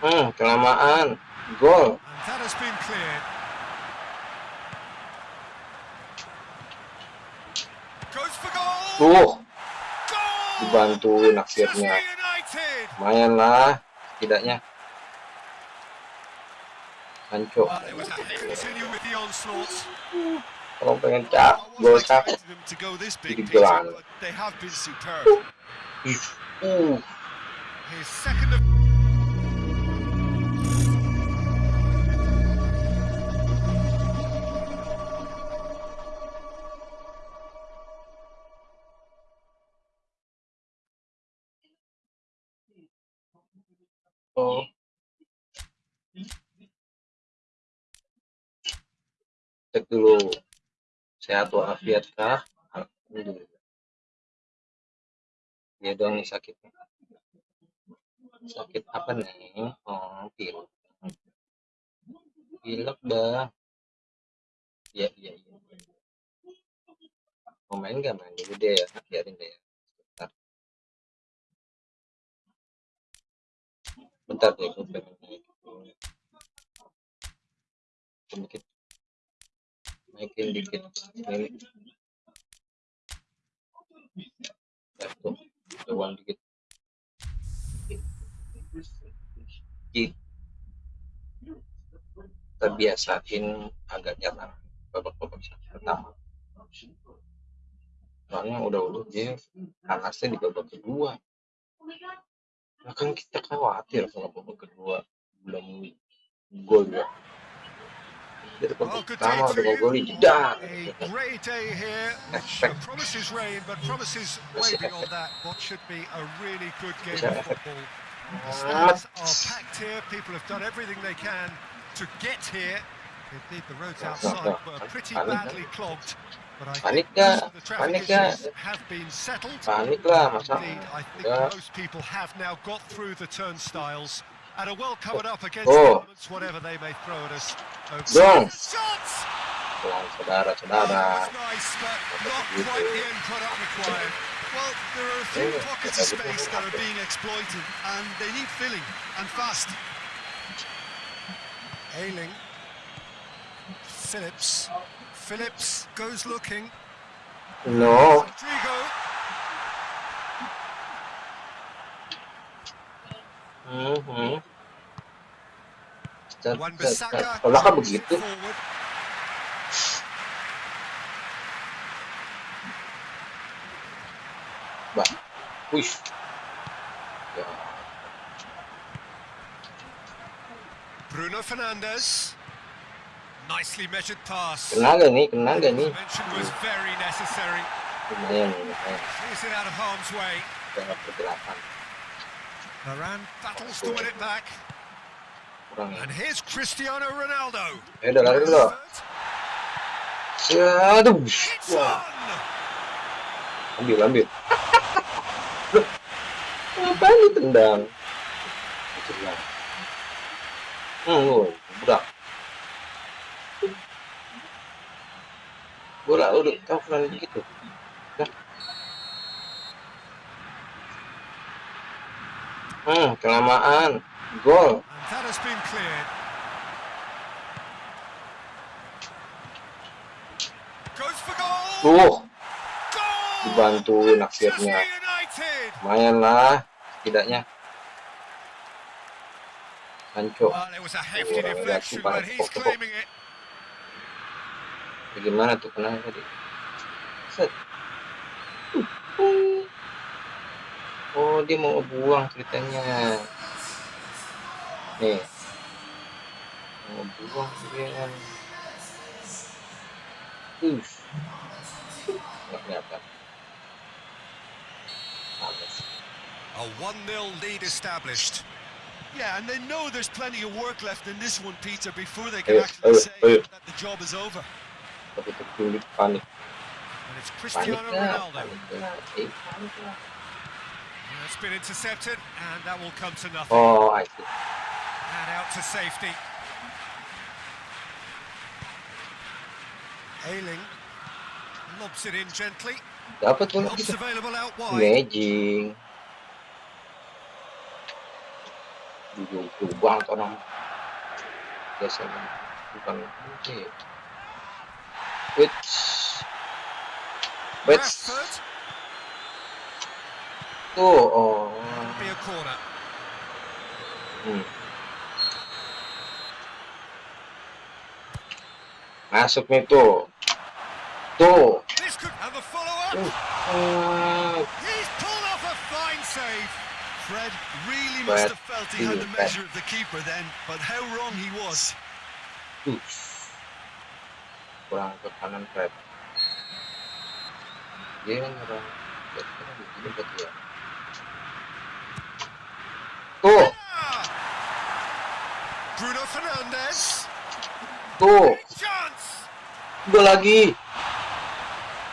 Hmm, kelamaan. Gol. Tuh. Dibantu naksirnya. Lumayan lah, setidaknya. hancur Kalau pengen cak, gol cak. Jadi gelang. Uh. Uh. Oh. Cek dulu. Sehat walafiat kah? Dia doang nih sakitnya. Sakit apa nih? Oh, pilek. Pilek dah. Iya, iya, iya. Mau main nggak main dulu ya? Biarin deh ya. Bentar deh, gue pengen. Sedikit. Naikin dikit. Ini. Ya, tuh. Dikit. Di- terbiasain agak jarang babak-babak pertama soalnya udah udah dia panasnya di babak kedua kan kita khawatir kalau babak kedua belum gol ya Well, babak pertama udah mau gol jedar A great day here, Efek. promises rain, but promises way Masih beyond efek. that. What should be a really good game Masih of efek. football. The stands are packed here. People have done everything they can to get here. Indeed, the roads outside were pretty badly clogged. But I Panik think nggak? most of the traffic Panik nggak? issues have been settled. panik lah masa I think most people have now got through the turnstiles and are well covered up against Oh. the whatever they may throw at us. Oh, Dong. Shots! Pelan Oh, saudara-saudara that was nice, but not quite the end product required. Well, there are a few pockets of space that are being exploited, and they need filling, and fast. Ayling. Phillips. Phillips goes looking. no Rodrigo. hmm, Wan Bissaka. Kalau kan begitu bah wih ya Bruno Fernandes. Nicely measured pass. kena gak nih kena gak nih Intervention was very necessary. lumayan lumayan Clears it out of harm's way. dalam pergerakan. Varane battles to win it back. kurang. Ya And here's Cristiano Ronaldo. eh udah lari dulu. Aduh. It's wah. ambil ambil. Ngapain ditendang hmm lu budak bola udah kau pernah gitu Dah. hmm kelamaan gol And that has been cleared. Goes for goal! tuh Goal! dibantuin Manchester akhirnya United! lumayan lah setidaknya Sancho Well, it was a hefty Orang deflection, jatuh but he's pada claiming it. Bagaimana tuh kena tadi Set. oh dia mau buang ceritanya nih mau buang dia uh nggak kelihatan A 1-0 lead established. Yeah, and they know there's plenty of work left in this one, Peter, before they can actually say that the job is over. Tapi tertulis panik And it's panik Cristiano lah Ronaldo. panik lah eh panik lah And It's been intercepted, and that will come to nothing. oh I see And out to safety. Ayling lobs it in gently. dapat kita available out wide. Jauh banget orang biasanya bukan mungkin which which tuh oh Be a corner. hmm. masuk nih tuh tuh This could and the follow-up. Ah, He's pulled off a fine save. Fred really must have felt he had the measure of the keeper then, but how wrong he was. Kurang ke kanan Fred dia kan orang kira begini buat dia. Tuh! Bruno Fernandes. tuh. Gue lagi.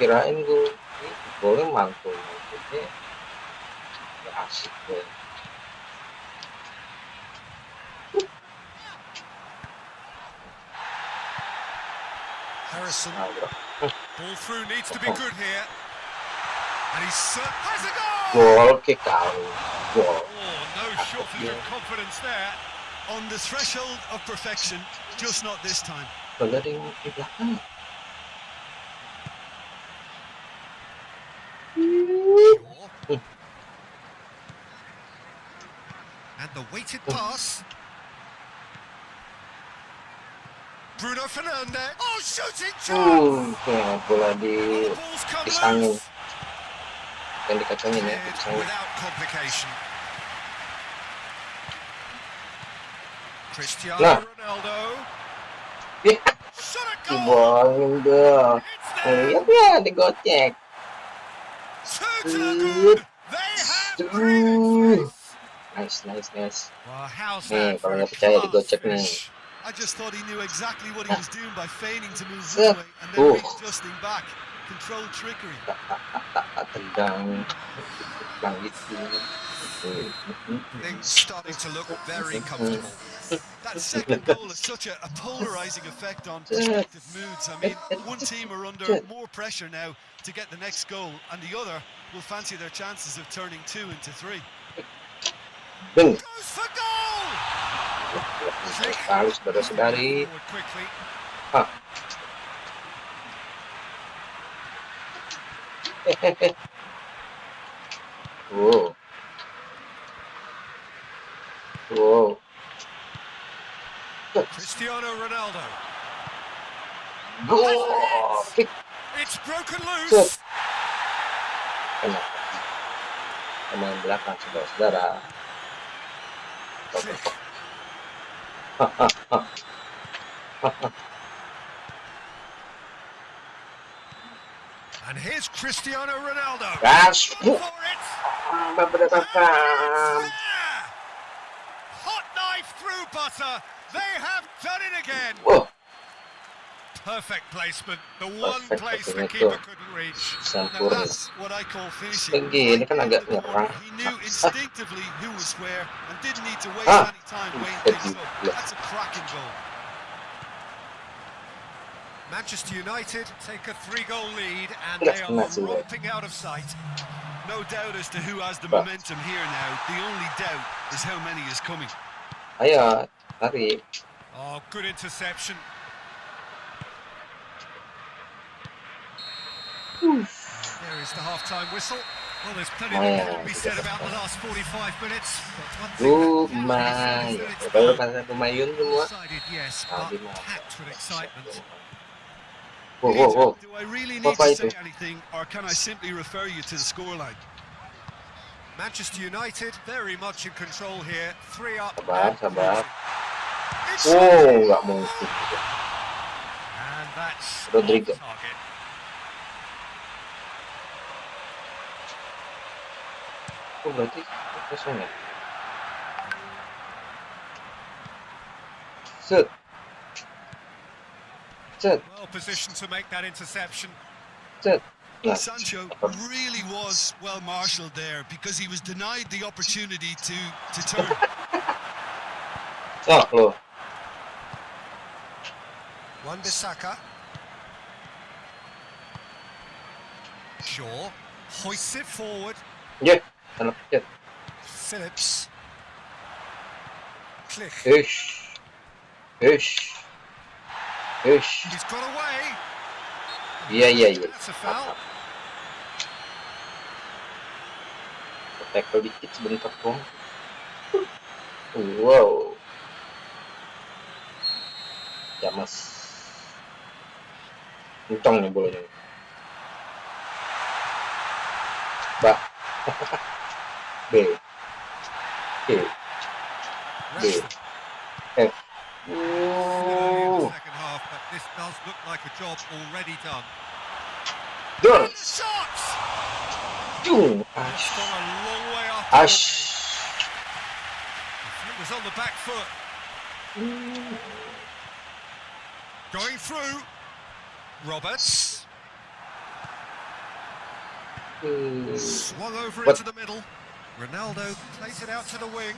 Kirain gue ini golnya mantul. Mantulnya gak asik gue Harrison. Ball through needs to be good here. And he's uh, has a goal. gol kick kali gol Oh, no shortage of confidence there. On the threshold of perfection, just not this time. Padahal ada yang di belakang And the weighted pass. Bruno Fernandes. Oh, shooting chance. uh kayak bola di The ball's come disangin loose. yang dikacangin ya Cleared disangin without complication. Cristiano Nah. Ronaldo. Ih, Shot a goal. dibuangin dong It's oh there. iya ya digocek Two to the good. They have breathing space. nice nice nice Well, how's Nih, that kalau for a nggak percaya class digocek nih. I just thought he knew exactly what he was doing by feigning to move Set. one way and then Oh. readjusting back. Controlled trickery. Things starting to look very comfortable. That second goal has such a, a polarizing effect on prospective moods. I mean, one team are under more pressure now to get the next goal, and the other will fancy their chances of turning two into three. Goes for goal. Baik sekali saudara-saudari. Ah. Hehehe. Wow. Wow. Cristiano Ronaldo. Oh. It's broken loose. Kena. Kena belakang saudara-saudara. And here's Cristiano Ronaldo. Gas. For it. There. Hot knife through butter. They have done it again. Wah, Perfect placement. The one Perfect place the keeper couldn't reach. Now that's what I call finishing. Ini kan Right agak nyerang. He knew instinctively who was where and didn't need to waste Ah. any time weighing Thank things up. That's a cracking goal. Manchester United take a three-goal lead and they are romping out of sight. No doubt as to who has the momentum here now. The only doubt is how many is coming. Ayo, tarik. Oh, good interception. There is the half-time whistle. Well, there's plenty that can be said about the last 45 minutes. But one thing Lumayan. Baru clear pada lumayan is semua. that it's yes, but packed with excitement. Wow, wow, wow. Do I really need to say anything or can I simply refer you to the scoreline? Manchester United very much in control here. Three up. Sabar, and sabar. cruising. It's Wow, nggak mungkin. And that's Rodrigo. Off target. Oh, berarti kosong ya? Set. Set, Well positioned to make that interception. set. Nah, Sancho really was well marshalled there because he was denied the opportunity to, to turn. oh, loh. Wan Bissaka. Shaw hoists it forward. Ya, anak kecil. Phillips. Click. Ish. Ish. Ish. He's got away. Iya iya iya. Tackle dikit sebentar dong. Wow. Ya mas. Kencang nih bolanya. Ba. B. C. B. F. Early in Ooh. second half, but this does look like a job already done. Done. The shots! Dung. It's Ash. gone a long way up. Ash. It was on the back foot. Going through. Roberts. Swung over What? into the middle. Ronaldo plays it out to the wing.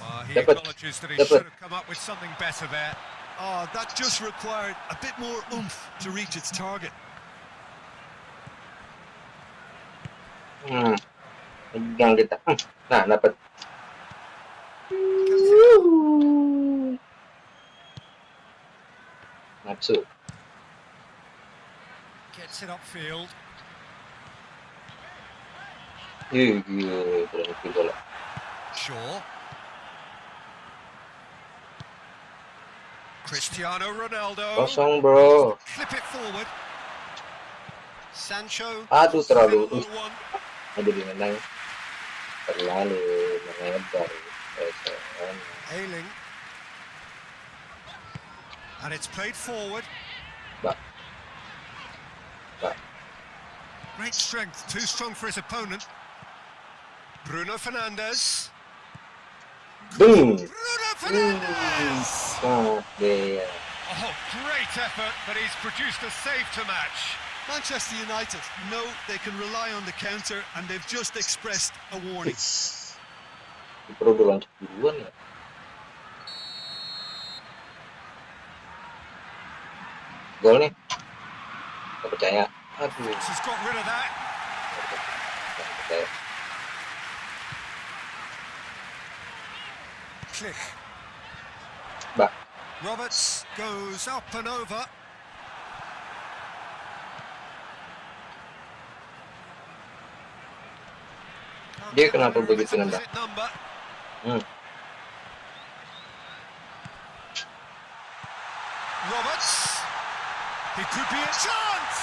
Well, he Dapat. acknowledges that he Dapat. should have come up with something better there. Ah, Oh, that just required a bit more oomph to reach its target. Hmm. Pegang kita. Hmm. Nah, dapat. Nafsu. Gets it upfield. Ih, gila, berhenti. Shaw. Cristiano Ronaldo. Kosong, bro. Clip it forward. Sancho. Aduh, terlalu. Available one. Ada di menang. Terlalu melebar. Ayling. And it's played forward. Ba. Ba. Great strength, too strong for his opponent. Bruno Fernandes. Boom. Bruno Fernandes! Oh, yeah. Oh, great effort, but he's produced a save to match. Manchester United know they can rely on the counter and they've just expressed a warning. It's... Perlu lanjut duluan ya. Gol nih. Gak percaya. Aduh. He's got rid of that. Gak percaya. Click. Ba. Roberts goes up and over. Dia kenapa begitu nendang? number. Hmm. Roberts. It could be a chance.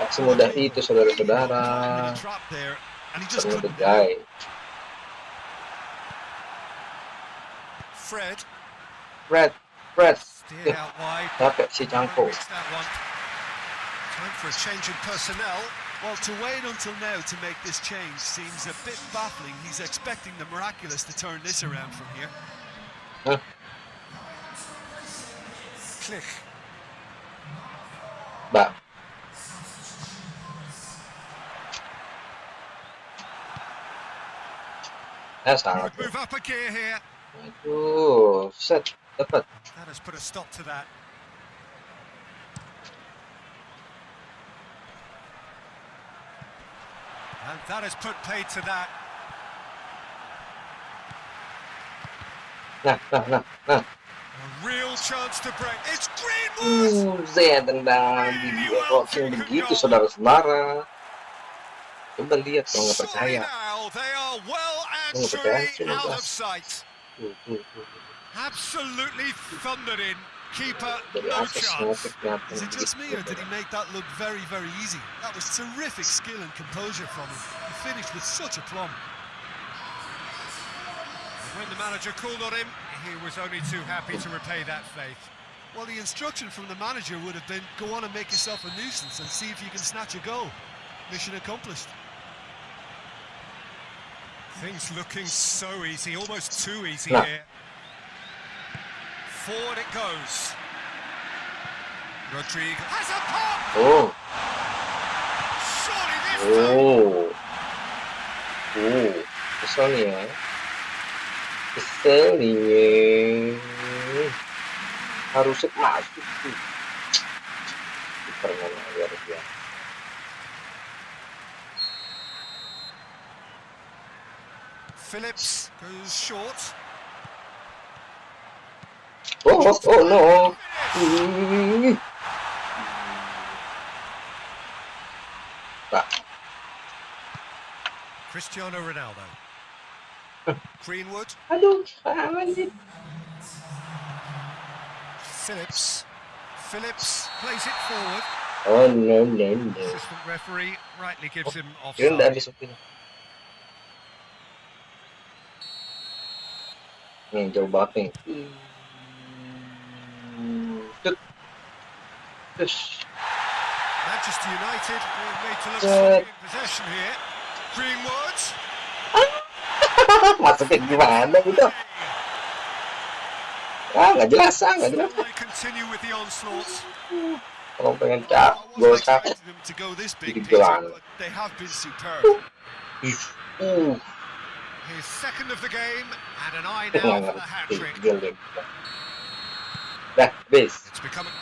Tak semudah itu saudara-saudara. Caught him Fred Fred, Fred. steered out wide. Capek si Cangko. Reached that one. Time for a change in personnel. Well, to wait until now to make this change seems a bit baffling. He's expecting the miraculous to turn this around from here. Click. Ba. Ya sangat. Move up a gear here. Aduh, set dapat. That has put a stop to that. And that has put paid to that. Nah, nah, nah, nah. A real chance to break. It's Greenwood! Uh, saya tendang di dua begitu saudara-saudara. Coba lihat kalau nggak percaya. Oh, percaya, Absolutely thundering. Keeper, no chance. Is it just me, or did he make that look very, very easy? That was terrific skill and composure from him. He finished with such aplomb. When the manager called on him, he was only too happy to repay that faith. Well, the instruction from the manager would have been, go on and make yourself a nuisance and see if you can snatch a goal. Mission accomplished. Things looking so easy, almost too easy Nah. here. Forward it goes. Rodrigo has a pop! Oh, Surely this time. oh, oh, nih ya. Kesel nih. Harusnya masuk tuh. Super luar Phillips goes short. Oh, oh, oh no. Hmm. Cristiano Ronaldo. Greenwood. aduh, anjir. Phillips. Phillips plays it forward. Oh no no no. Assistant referee rightly gives him Kira udah offside. Nih jauh banget nih. Hmm. Terus. Manchester United made to look in possession here. Greenwood. Maksudnya gimana gitu? Ah nggak jelas ah nggak jelas. Still they continue with the onslaught. Kalau pengen I cap, gol wasn't cap. expecting them to go this big, Big Peter, gelang. but they have been superb. Uh, His second of the game and an eye now for the hat-trick. Gol deh. It's becoming.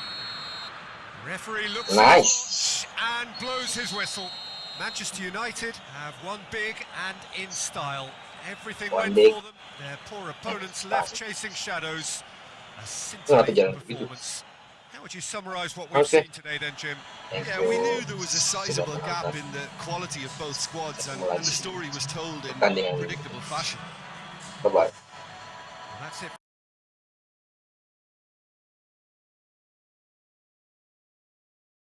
Referee looks Nice. at the watch and blows his whistle. Manchester United have won big and in style. Everything Won went big. for them. Their poor opponents left chasing shadows. A scintillating performance. How would you summarise what we've Okay. seen today then, Jim? Yeah, we knew there was a sizable gap in the quality of both squads, and, and the story was told in Pertandingan predictable fashion. Bye-bye. Well, that's it